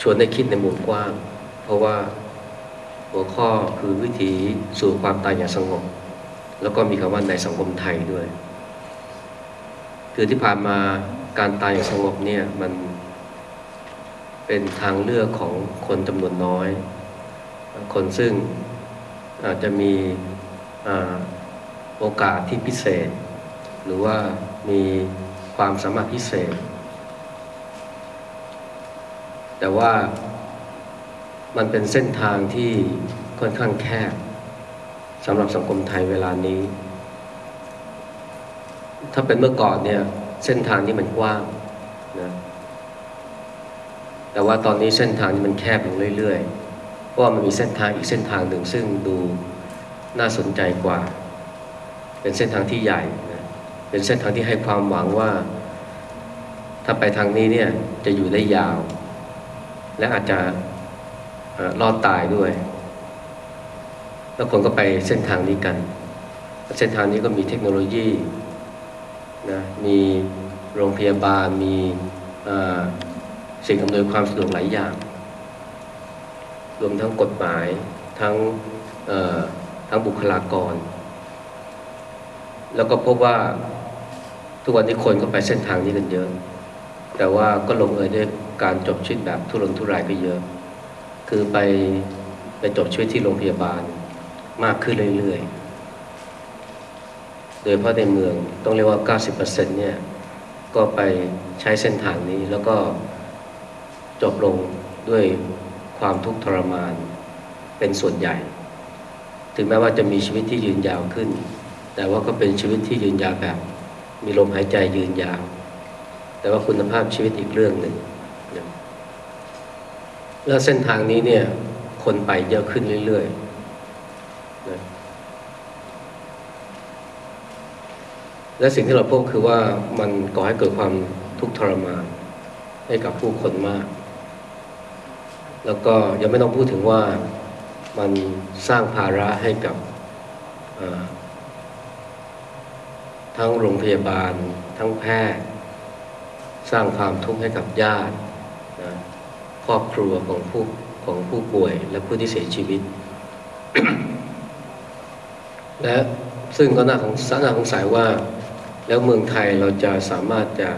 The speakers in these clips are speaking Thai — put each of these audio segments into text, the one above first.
ชวนให้คิดในมุมกว้าง เพราะว่าหัวข้อคือวิถีสู่ความตายอย่างสงบ แล้วก็มีคำว่าในสังคมไทยด้วย คือที่ผ่านมาการตายอย่างสงบเนี่ยมันเป็นทางเลือกของคนจำนวนน้อย คนซึ่งอาจจะมีอโอกาสที่พิเศษ หรือว่ามีความสามารถพิเศษ แต่ว่ามันเป็นเส้นทางที่ค่อนข้างแคบสำหรับสังคมไทยเวลานี้ ถ้าเป็นเมื่อก่อนเนี่ยเส้นทางนี้มันกว้างนะแต่ว่าตอนนี้เส้นทางนี้มันแคบลงเรื่อยๆ เพราะมันมีเส้นทางอีกเส้นทางหนึ่งซึ่งดูน่าสนใจกว่า เป็นเส้นทางที่ใหญ่นะเป็นเส้นทางที่ให้ความหวังว่า ถ้าไปทางนี้เนี่ยจะอยู่ได้ยาว และอาจจะรอดตายด้วย แล้วคนก็ไปเส้นทางนี้กัน เส้นทางนี้ก็มีเทคโนโลยีนะมีโรงพยาบาลมีสิ่งอำนวยความสะดวกหลายอย่าง รวมทั้งกฎหมายทั้งทั้งบุคลากร แล้วก็พบว่าทุกวันนี้คนก็ไปเส้นทางนี้กันเยอะ แต่ว่าก็ลงเอยด้วย การจบชีวิตแบบทุรนทุรายก็เยอะ คือไปไปจบชีวิตที่โรงพยาบาลมากขึ้นเรื่อยๆ โดยเพราะในเมืองต้องเรียกว่า 90%เนี่ยก็ไปใช้เส้นทางนี้แล้วก็จบลงด้วยความทุกข์ทรมานเป็นส่วนใหญ่ ถึงแม้ว่าจะมีชีวิตที่ยืนยาวขึ้น แต่ว่าก็เป็นชีวิตที่ยืนยาวแบบ มีลมหายใจยืนยาว แต่ว่าคุณภาพชีวิตอีกเรื่องหนึ่ง แล้วเส้นทางนี้เนี่ยคนไปเยอะขึ้นเรื่อยๆนะและสิ่งที่เราพบคือว่ามันก่อให้เกิดความทุกข์ทรมานให้กับผู้คนมาก แล้วก็ยังไม่ต้องพูดถึงว่ามันสร้างภาระให้กับทั้งโรงพยาบาล ทั้งแพทย์ สร้างความทุกข์ให้กับญาตินะ รอบครัวของผู้ของผู้ป่วยและผู้ที่เสียชีวิต และซึ่งก็น่าสงสน่าสงสัยว่า แล้วเมืองไทยเราจะสามารถจะ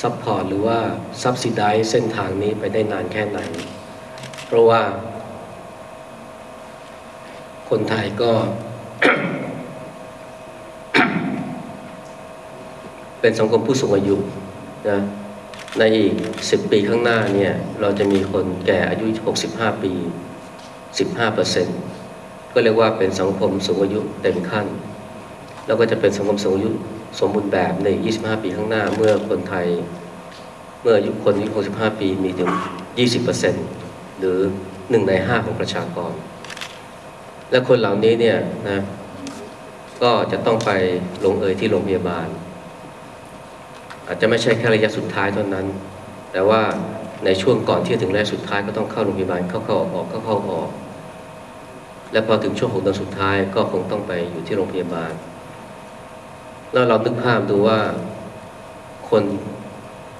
support หรือว่า subsidize เส้นทางนี้ไปได้นานแค่ไหน เพราะว่า คนไทยก็ เป็นสังคมผู้สูงอายุนะ ในอีกสิบปีข้างหน้าเนี่ยเราจะมีคนแก่อายุ 65 ปี 15เปอร์เซ็นต์ก็เรียกว่าเป็นสังคมสูงอายุเต็มขั้น แล้วก็จะเป็นสังคมสูงอายุสมบูรณ์แบบใน 25 ปีข้างหน้าเมื่อคนไทย เมื่ออายุคนอายุ65 ปีมีถึง 20เปอร์เซ็นต์หรือหนึ่งในห้าของประชากร และคนเหล่านี้เนี่ยนะก็จะต้องไปลงเอยที่โรงพยาบาล อาจจะไม่ใช่แค่ระยะสุดท้ายเท่านั้น แต่ว่าในช่วงก่อนที่จะถึงระยะสุดท้ายก็ต้องเข้าโรงพยาบาลเข้าเข้าออกเข้าเข้าออก และพอถึงช่วงของเดือนสุดท้ายก็คงต้องไปอยู่ที่โรงพยาบาล แล้วเรานึกภาพดูว่าคน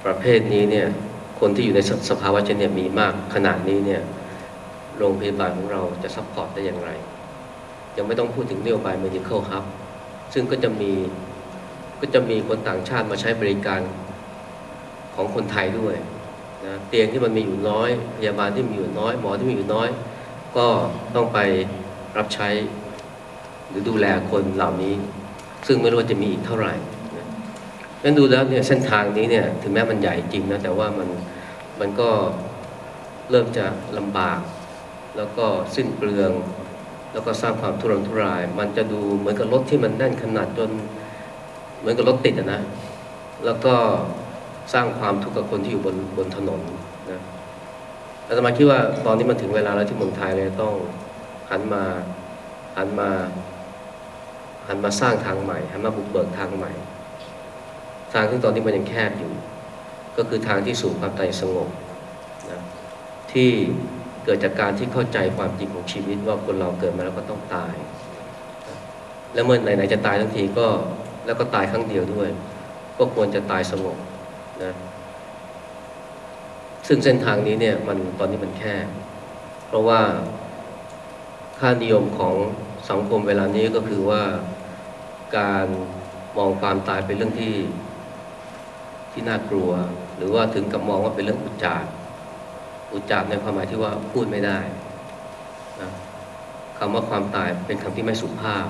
ประเภทนี้เนี่ยคนที่อยู่ในสภาวะเช่นนี้มีมากขนาดนี้เนี่ยโรงพยาบาลของเราจะ support ได้อย่างไร ยังไม่ต้องพูดถึงนโยบาย medical hub ซึ่งก็จะมี ก็จะมีคนต่างชาติมาใช้บริการของคนไทยด้วยนะเตียงที่มันมีอยู่น้อย พยาบาลที่มีอยู่น้อย หมอที่มีอยู่น้อย ก็ต้องไปรับใช้ หรือดูแลคนเหล่านี้ ซึ่งไม่รู้ว่าจะมีอีกเท่าไหร่นั้นดูแล้วเนี่ยเส้นทางนี้เนี่ยถึงแม้มันใหญ่จริงนะแต่ว่ามันมันก็เริ่มจะลำบาก แล้วก็สิ้นเปลือง แล้วก็สร้างความทุรนทุราย มันจะดูเหมือนกับรถที่มันแน่นขนาดจน เหมือนกับรถติดนะ แล้วก็สร้างความทุกข์กับคนที่อยู่บนบนถนนนะอาตมาคิดว่าตอนนี้มันถึงเวลาแล้วที่เมืองไทยเลยต้องหันมาหันมาหันมาสร้างทางใหม่หันมาบุกเบิกทางใหม่ ทางที่ตอนนี้มันยังแคบอยู่ ก็คือทางที่สู่ความตายสงบนะที่เกิดจากการที่เข้าใจความจริงของชีวิตว่าคนเราเกิดมาแล้วก็ต้องตาย แล้วเมื่อไหนๆจะตายทั้งทีก็ แล้วก็ตายครั้งเดียวด้วย ก็ควรจะตายสงบนะซึ่งเส้นทางนี้เนี่ยมันตอนนี้มันแคบเพราะว่าค่านิยมของสังคมเวลานี้ก็คือว่าการมองความตายเป็นเรื่องที่ที่น่ากลัว หรือว่าถึงกับมองว่าเป็นเรื่องอุจจารอุจจารในความหมายที่ว่าพูดไม่ได้นะคำว่าความตายเป็นคำที่ไม่สุภาพ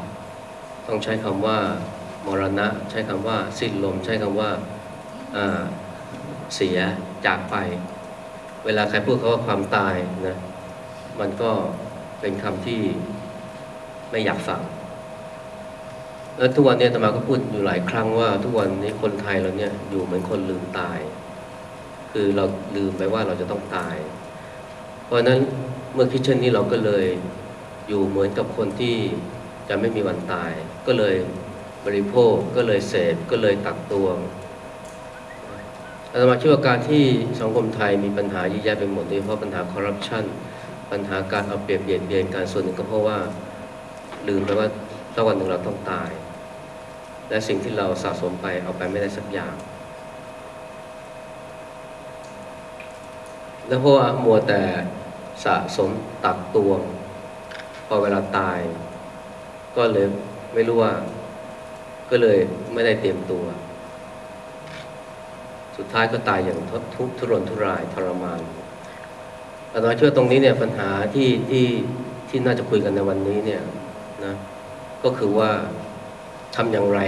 ต้องใช้คำว่า มรณะ ใช้คำว่า สิ้นลม ใช้คำว่าเสียจากไป เวลาใครพูดคาว่าความตายนะมันก็เป็นคำที่ไม่อยากฟังแล้วทุกวันนี้อาตมาก็พูดอยู่หลายครั้งว่า ทุกวันนี้คนไทยเราเนี่ยอยู่เหมือนคนลืมตาย คือเราลืมไปว่าเราจะต้องตาย เพราะนั้นเมื่อคิดเช่นนี้เราก็เลยอยู่เหมือนกับคนที่จะไม่มีวันตาย ก็เลย บริโภคก็เลยเสพก็เลยตักตวงอาตมาคิดว่าการที่สังคมไทยมีปัญหาเยอะแยะไปหมดโดยเฉพาะปัญหาคอร์รัปชันปัญหาการเอาเปรียบเบียดเบียนการส่วนหนึ่งก็เพราะว่าลืมไปว่าสักวันหนึ่งเราต้องตาย และสิ่งที่เราสะสมไปเอาไปไม่ได้สักอย่าง แล้วเพราะว่ามัวแต่สะสมตักตวง พอเวลาตาย ก็เลยไม่รู้ว่า ก็เลยไม่ได้เตรียมตัว สุดท้ายก็ตายอย่างทุทุทุรนทุรายทรมานอาตมาเชื่อตรงนี้เนี่ยปัญหาที่ที่ที่น่าจะคุยกันในวันนี้เนี่ยนะก็คือว่าทำอย่างไร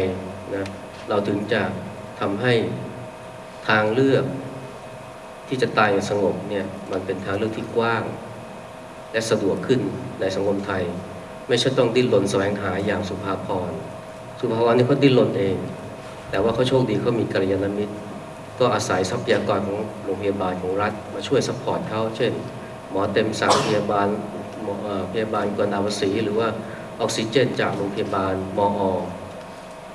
นะเราถึงจะทำให้ทางเลือกที่จะตายอย่างสงบเนี่ยมันเป็นทางเลือกที่กว้าง และสะดวกขึ้นในสังคมไทย ไม่ใช่ต้องดิ้นรนแสวงหาอย่างสุภาพร สุภาพรนี่เขาดิ้นรนเอง แต่ว่าเขาโชคดีเขามีกัลยาณมิตร ก็อาศัยทรัพยากรของโรงพยาบาลของรัฐ มาช่วยซัพพอร์ตเขาเช่น หมอเต็มสั่งพยาบาลหมอพยาบาลกวนอาวสีหรือว่าออกซิเจนจากโรงพยาบาลมออ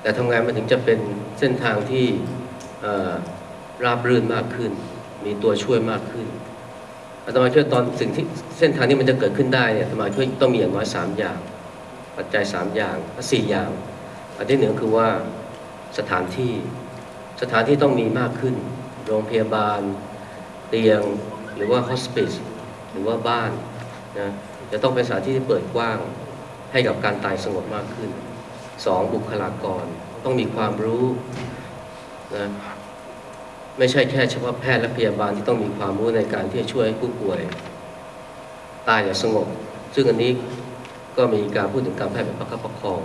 แต่ทำงานมันถึงจะเป็นเส้นทางที่ราบรื่นมากขึ้น มีตัวช่วยมากขึ้นอาตมาช่วยตอนสิ่งที่เส้นทางนี้มันจะเกิดขึ้นได้เนี่ยอาตมาช่วยต้องมีอย่างน้อยสามอย่าง ปัจจัยสามอย่างสี่อย่าง อันที่หนึ่งคือว่าสถานที่สถานที่ต้องมีมากขึ้น โรงพยาบาล เตียงหรือว่าฮอสปิสหรือว่าบ้านนะจะต้องเป็นสถานที่ที่เปิดกว้างให้กับการตายสงบมากขึ้นสองบุคลากรต้องมีความรู้นะไม่ใช่แค่เฉพาะแพทย์และพยาบาลที่ต้องมีความรู้ในการที่จะช่วยผู้ป่วยตายอย่างสงบ ซึ่งอันนี้ก็มีการพูดถึงการแพทย์แบบประคับประคอง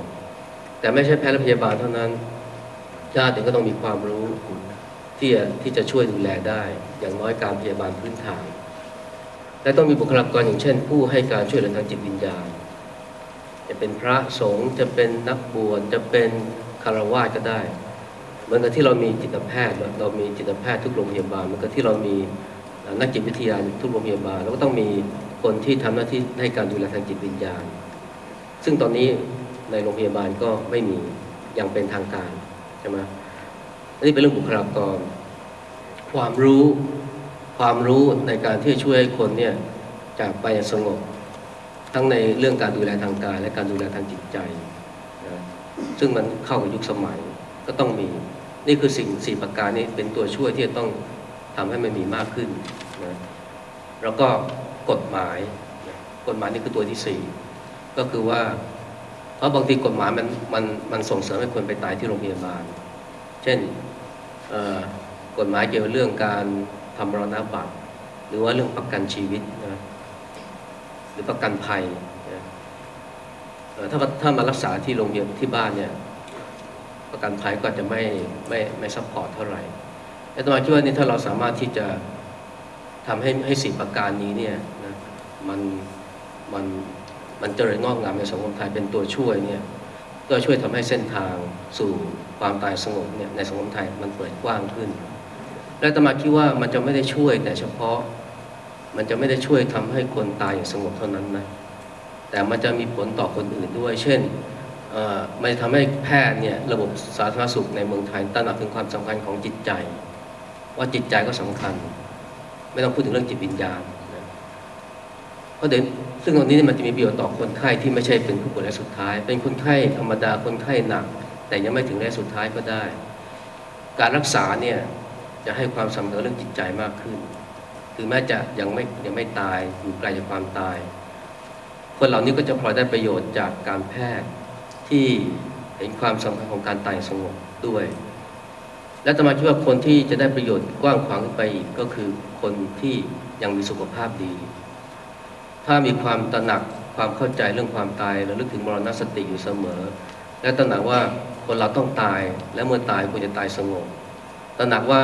แต่ไม่ใช่แพทย์และพยาบาลเท่านั้นญาติเองก็ต้องมีความรู้ที่จะที่จะช่วยดูแลได้ อย่างน้อยการพยาบาลพื้นฐาน และต้องมีบุคลากรอย่างเช่น ผู้ให้การช่วยเหลือทางจิตวิญญาณ จะเป็นพระสงฆ์จะเป็นนักบวชจะเป็นคารวะก็ได้เหมือนกับที่เรามีจิตแพทย์เรามีจิตแพทย์ทุกโรงพยาบาลเหมือนกับที่เรามีนักจิตวิทยาทุกโรงพยาบาลเราก็ต้องมีคนที่ทำหน้าที่ให้การดูแลทางจิตวิญญาณ ซึ่งตอนนี้ ในโรงพยาบาลก็ไม่มีอย่างเป็นทางการใช่ไหมนนี้เป็นเรื่องบุคลากร ความรู้ความรู้ในการที่จะช่วยให้คนเนี่ยจากไปอย่างสงบ ทั้งในเรื่องการดูแลทางกาย และการดูแลทางจิตใจนะซึ่งมันเข้ากับยุคสมัยก็ต้องมี นี่คือสิ่งสี่ประการนี้เป็นตัวช่วยที่จะต้องทำให้มันมีมากขึ้นนะแล้วก็กฎหมาย กฎหมายนี่คือตัวที่สี่ก็คือว่า เพราะบางทีกฎหมายมันมันมันส่งเสริมให้คนไปตายที่โรงพยาบาล เช่นกฎหมายเกี่ยวกับเรื่องการทำรณบัตรหรือว่าเรื่องประกันชีวิตนะหรือประกันภัยนะถ้าถ้ามารักษาที่โรงพยาบาลที่บ้านเนี่ยประกันภัยก็จะไม่ไม่ไม่ support เท่าไหร่แต่ตมาคิดว่านี่ถ้าเราสามารถที่จะทำให้ให้สี่ประการนี้เนี่ยนะมันมัน มันเจริญงอกงามในสังคมไทยเป็นตัวช่วยเนี่ยก็ช่วยทำให้เส้นทางสู่ความตายสงบเนี่ยในสังคมไทยมันเปิดกว้างขึ้น และตมาคิดว่ามันจะไม่ได้ช่วยแต่เฉพาะมันจะไม่ได้ช่วยทำให้คนตายอย่างสงบเท่านั้นนะแต่มันจะมีผลต่อคนอื่นด้วย เช่นเอ่อมันจะทำให้แพทย์เนี่ยระบบสาธารณสุขในเมืองไทยตระหนักถึงความสำคัญของจิตใจ ว่าจิตใจก็สำคัญ ไม่ต้องพูดถึงเรื่องจิตวิญญาณ เพราะเดี๋ยวซึ่งตรงนี้มันจะมีประโยชน์ต่อคนไข้ที่ไม่ใช่เป็นผู้ป่วยระยะสุดท้าย เป็นคนไข้ธรรมดาคนไข้หนัก แต่ยังไม่ถึงระยะสุดท้ายก็ได้ การรักษาเนี่ยจะให้ความสำคัญเรื่องจิตใจมากขึ้นคือถึงแม้จะยังไม่ยังไม่ตายอยู่ไกลจากความตาย คนเหล่านี้ก็จะพลอยได้ประโยชน์จากการแพทย์ที่เห็นความสำคัญของการตายสงบด้วย และจะมาคิดว่าคนที่จะได้ประโยชน์กว้างขวางขึ้นไปอีกก็คือคนที่ยังมีสุขภาพดี ถ้ามีความตระหนักความเข้าใจเรื่องความตายและลึกถึงมรณสติอยู่เสมอ และตระหนักว่าคนเราต้องตายและเมื่อตายควรจะตายสงบตระหนักว่า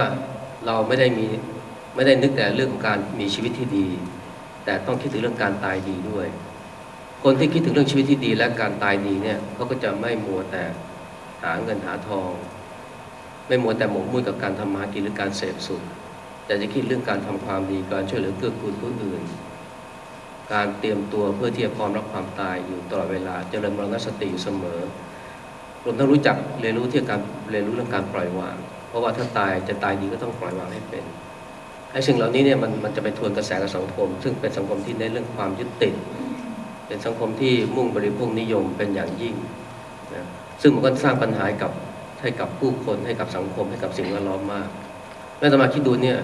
เราไม่ได้มีไม่ได้นึกแต่เรื่องของการมีชีวิตที่ดี แต่ต้องคิดถึงเรื่องการตายดีด้วย คนที่คิดถึงเรื่องชีวิตที่ดีและการตายดีเนี่ยเขาก็จะไม่มัวแต่หาเงินหาทอง ไม่มัวแต่หมกมุ่นกับการทำมาหากินหรือการเสพสุขแต่จะคิดเรื่องการทำความดีการช่วยเหลือเกื้อกูลผู้อื่น การเตรียมตัวเพื่อที่จะพร้อมรับความตายอยู่ตลอดเวลาเจริญมรณสติอยู่เสมอรวมทั้งรู้จักเรียนรู้ที่การเรียนรู้เรื่องการปล่อยวาง เพราะว่าถ้าตายจะตายดีก็ต้องปล่อยวางให้เป็นไอ้สิ่งเหล่านี้เนี่ยมันมันจะไปทวนกระแสกับสังคม ซึ่งเป็นสังคมที่เน้นเรื่องความยึดติด เป็นสังคมที่มุ่งบริโภคนิยมเป็นอย่างยิ่งนะซึ่งมันก็สร้างปัญหาให้กับให้กับผู้คนให้กับสังคมให้กับสิ่งแวดล้อมมากแม่ตมาคิดดูเนี่ย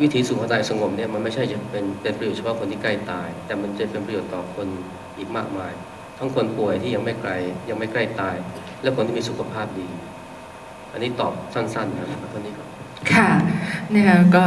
วิถีสู่ความตายสงบเนี่ยมันไม่ใช่จะเป็นเป็นประโยชน์เฉพาะคนที่ใกล้ตาย แต่มันจะเป็นประโยชน์ต่อคนอีกมากมาย ทั้งคนป่วยที่ยังไม่ไกลยังไม่ใกล้ตาย และคนที่มีสุขภาพดี อันนี้ตอบสั้นๆนะครับเท่านี้ก็ค่ะนะคะก็